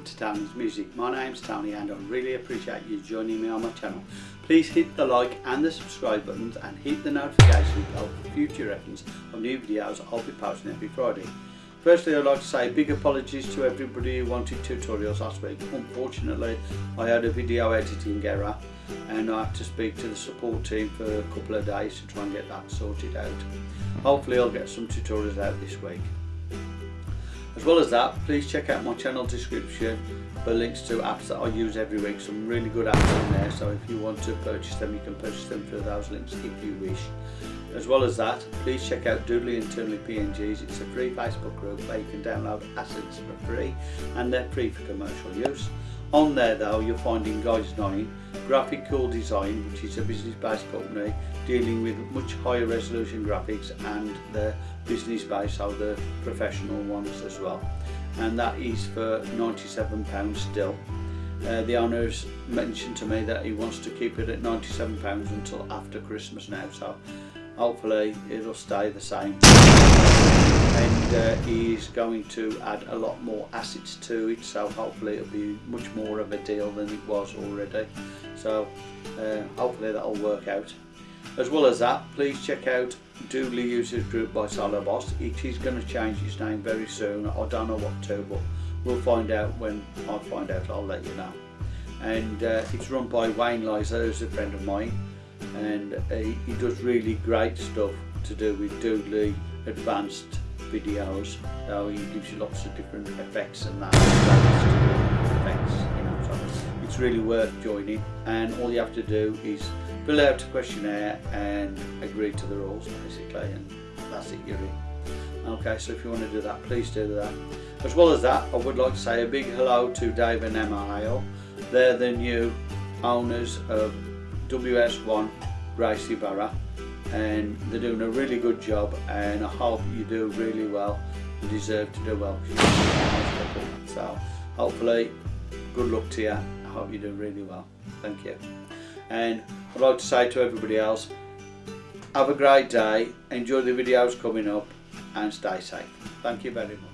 Welcome to Tony's Music. My name's Tony and I really appreciate you joining me on my channel. Please hit the like and the subscribe buttons and hit the notification bell for future reference of new videos I'll be posting every Friday. Firstly I'd like to say big apologies to everybody who wanted tutorials last week. Unfortunately I had a video editing error and I had to speak to the support team for a couple of days to try and get that sorted out. Hopefully I'll get some tutorials out this week. As well as that, please check out my channel description for links to apps that I use every week. Some really good apps in there, so if you want to purchase them, you can purchase them through those links if you wish. As well as that, please check out Doodly Internally PNGs. It's a free Facebook group where you can download assets for free and they're free for commercial use. On there though, you're finding Guys 9, Graphical Design, which is a business-based company dealing with much higher resolution graphics and the business-based, so the professional ones as well. And that is for £97 still. Uh, the owner's mentioned to me that he wants to keep it at £97 until after Christmas now, so hopefully it'll stay the same uh, he's going to add a lot more assets to it so hopefully it'll be much more of a deal than it was already. So uh, hopefully that'll work out. As well as that please check out Doodly Users Group by Solo Boss. It is going to change its name very soon. I don't know what to but we'll find out when I find out. I'll let you know. And uh, it's run by Wayne Lizer who's a friend of mine. And he, he does really great stuff to do with Doodly advanced videos so he gives you lots of different effects and that effects you know so it's really worth joining. And all you have to do is fill out a questionnaire and agree to the rules basically and that's it you're in. Okay so if you want to do that please do that. As well as that I would like to say a big hello to Dave and Emma Hale. They're the new owners of WS1 Gracie Barra and they're doing a really good job and I hope you do really well. You deserve to do well so hopefully good luck to you I hope you do really well. Thank you. And I'd like to say to everybody else have a great day. Enjoy the videos coming up and stay safe. Thank you very much